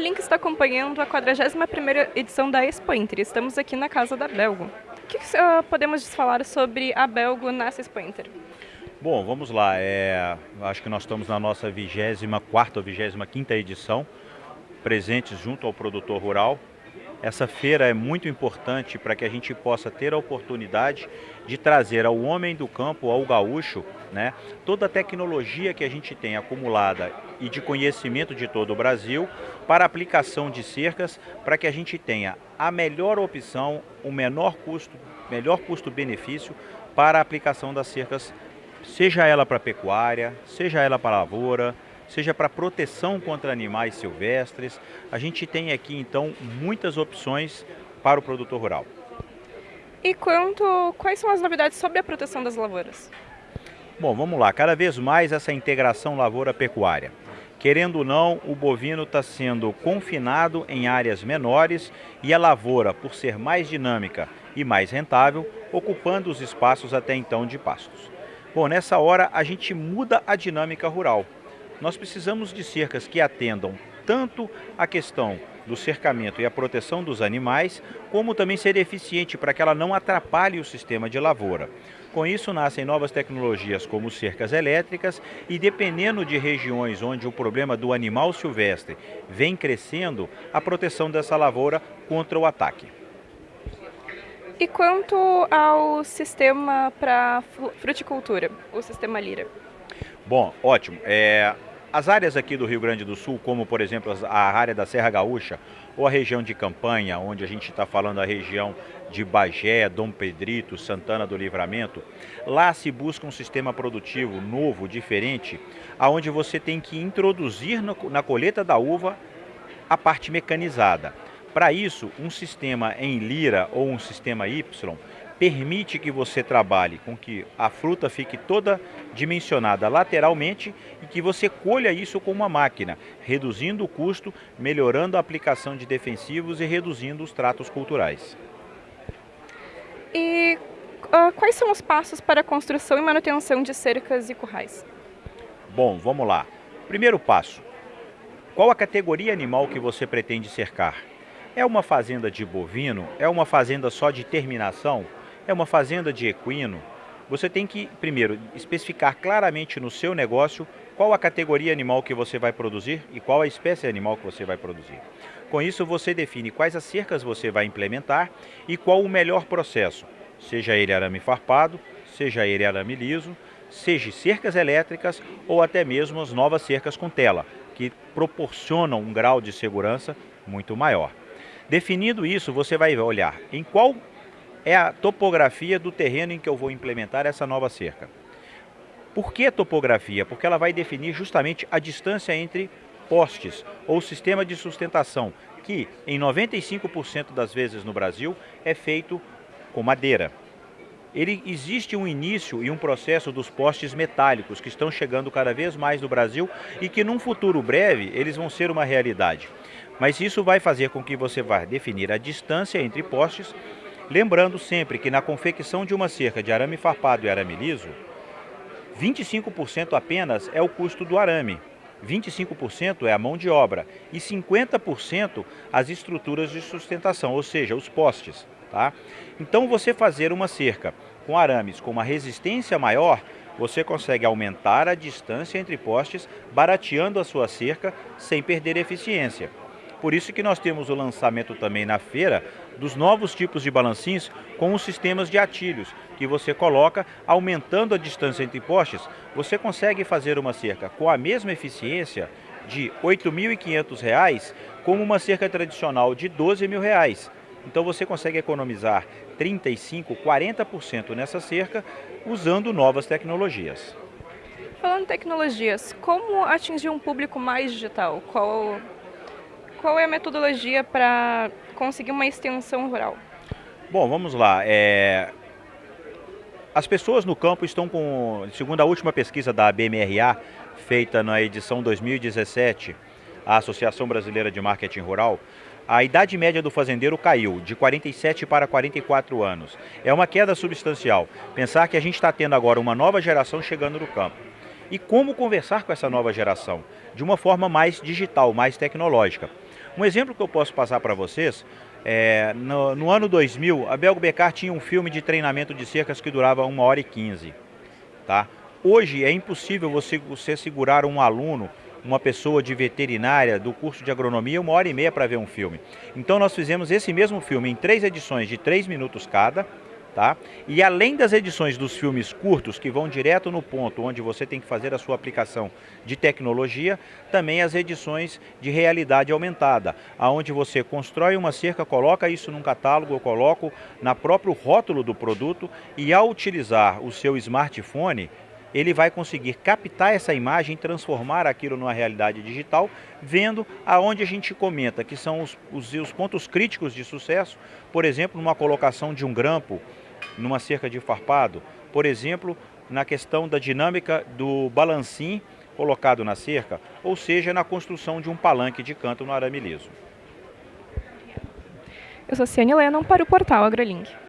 Link está acompanhando a 41ª edição da Expo Inter. Estamos aqui na casa da Belgo. O que uh, podemos falar sobre a Belgo nessa Expo Inter? Bom, vamos lá. É, acho que nós estamos na nossa 24ª ou 25ª edição, presentes junto ao produtor rural, essa feira é muito importante para que a gente possa ter a oportunidade de trazer ao homem do campo, ao gaúcho, né, toda a tecnologia que a gente tem acumulada e de conhecimento de todo o Brasil para aplicação de cercas, para que a gente tenha a melhor opção, o menor custo, melhor custo-benefício para a aplicação das cercas, seja ela para pecuária, seja ela para lavoura, seja para proteção contra animais silvestres. A gente tem aqui então muitas opções para o produtor rural. E quanto, quais são as novidades sobre a proteção das lavouras? Bom, vamos lá, cada vez mais essa integração lavoura-pecuária. Querendo ou não, o bovino está sendo confinado em áreas menores e a lavoura, por ser mais dinâmica e mais rentável, ocupando os espaços até então de pastos. Bom, nessa hora a gente muda a dinâmica rural nós precisamos de cercas que atendam tanto a questão do cercamento e a proteção dos animais, como também ser eficiente para que ela não atrapalhe o sistema de lavoura. Com isso nascem novas tecnologias como cercas elétricas e dependendo de regiões onde o problema do animal silvestre vem crescendo, a proteção dessa lavoura contra o ataque. E quanto ao sistema para fruticultura, o sistema Lira? Bom, ótimo. É, as áreas aqui do Rio Grande do Sul, como por exemplo a área da Serra Gaúcha ou a região de Campanha, onde a gente está falando a região de Bagé, Dom Pedrito, Santana do Livramento, lá se busca um sistema produtivo novo, diferente, aonde você tem que introduzir na colheita da uva a parte mecanizada. Para isso, um sistema em lira ou um sistema Y permite que você trabalhe com que a fruta fique toda dimensionada lateralmente e que você colha isso com uma máquina, reduzindo o custo, melhorando a aplicação de defensivos e reduzindo os tratos culturais. E uh, quais são os passos para a construção e manutenção de cercas e currais? Bom, vamos lá. Primeiro passo. Qual a categoria animal que você pretende cercar? É uma fazenda de bovino? É uma fazenda só de terminação? É uma fazenda de equino, você tem que, primeiro, especificar claramente no seu negócio qual a categoria animal que você vai produzir e qual a espécie animal que você vai produzir. Com isso, você define quais as cercas você vai implementar e qual o melhor processo, seja ele arame farpado, seja ele arame liso, seja cercas elétricas ou até mesmo as novas cercas com tela, que proporcionam um grau de segurança muito maior. Definido isso, você vai olhar em qual é a topografia do terreno em que eu vou implementar essa nova cerca. Por que topografia? Porque ela vai definir justamente a distância entre postes ou sistema de sustentação, que em 95% das vezes no Brasil é feito com madeira. Ele existe um início e um processo dos postes metálicos que estão chegando cada vez mais no Brasil e que num futuro breve eles vão ser uma realidade. Mas isso vai fazer com que você vá definir a distância entre postes Lembrando sempre que na confecção de uma cerca de arame farpado e arame liso, 25% apenas é o custo do arame, 25% é a mão de obra e 50% as estruturas de sustentação, ou seja, os postes. Tá? Então você fazer uma cerca com arames com uma resistência maior, você consegue aumentar a distância entre postes, barateando a sua cerca sem perder eficiência. Por isso que nós temos o lançamento também na feira dos novos tipos de balancinhos com os sistemas de atilhos, que você coloca aumentando a distância entre postes, você consegue fazer uma cerca com a mesma eficiência de R$ 8.500 como uma cerca tradicional de R$ 12.000. Então você consegue economizar 35, 40% nessa cerca usando novas tecnologias. Falando em tecnologias, como atingir um público mais digital? Qual qual é a metodologia para conseguir uma extensão rural? Bom, vamos lá. É... As pessoas no campo estão com, segundo a última pesquisa da BMRA, feita na edição 2017, a Associação Brasileira de Marketing Rural, a idade média do fazendeiro caiu de 47 para 44 anos. É uma queda substancial. Pensar que a gente está tendo agora uma nova geração chegando no campo. E como conversar com essa nova geração? De uma forma mais digital, mais tecnológica. Um exemplo que eu posso passar para vocês, é, no, no, ano 2000, a Belgo Becar tinha um filme de treinamento de cercas que durava 1 hora e 15. Tá? Hoje é impossível você, você segurar um aluno uma pessoa de veterinária do curso de agronomia uma hora e meia para ver um filme. Então nós fizemos esse mesmo filme em três edições de três minutos cada, tá? E além das edições dos filmes curtos que vão direto no ponto onde você tem que fazer a sua aplicação de tecnologia, também as edições de realidade aumentada, aonde você constrói uma cerca, coloca isso num catálogo, eu coloco na próprio rótulo do produto e ao utilizar o seu smartphone, ele vai conseguir captar essa imagem, transformar aquilo numa realidade digital, vendo aonde a gente comenta que são os, os, os pontos críticos de sucesso, por exemplo, numa colocação de um grampo, numa cerca de farpado, por exemplo, na questão da dinâmica do balancim colocado na cerca, ou seja, na construção de um palanque de canto no arame liso. Eu sou Ciane Lennon para o portal AgroLink.